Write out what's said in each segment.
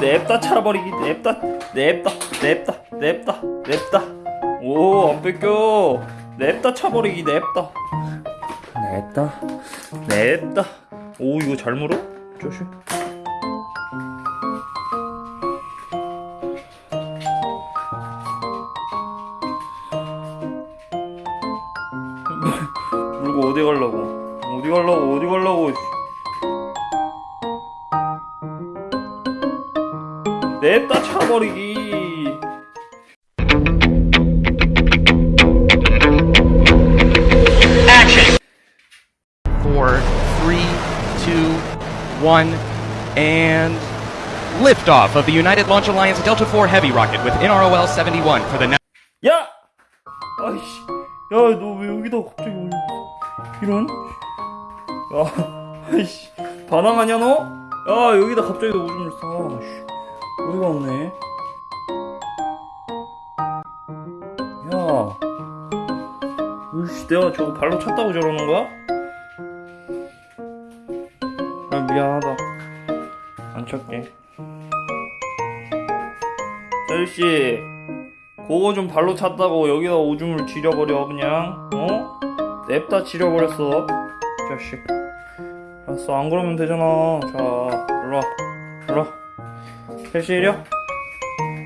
냅다 차버리기 냅다 냅다 냅다 냅다 냅다. 오안 뺏겨 냅다 차버리기 냅다. 냅다? 냅다. 오 이거 잘 물어? 조심 물고 어디 가려고 어디 가려고 어디 가려고 냅다 차버리기 four, three, two, one, and liftoff of the United Launch Alliance Delta IV Heavy rocket with NROL 71 for the now. 야! 아이씨 야너 왜 여기다 갑자기 이런? 야 아이씨. 반항하냐 너? 야 여기다 갑자기 너 오줌을 싸. 어디가 없네? 야. 으이씨 내가 저거 발로 찼다고 저러는 거야? 아 미안하다. 안 찼게. 셀씨 그거 좀 발로 찼다고 여기다 오줌을 지려버려 그냥. 어? 냅다 지려버렸어. 자식. 알았어 안 그러면 되잖아. 자 일로와. 일로와. 셀씨 이려?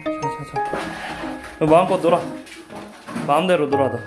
자자자. 마음껏 놀아. 마음대로 놀아 너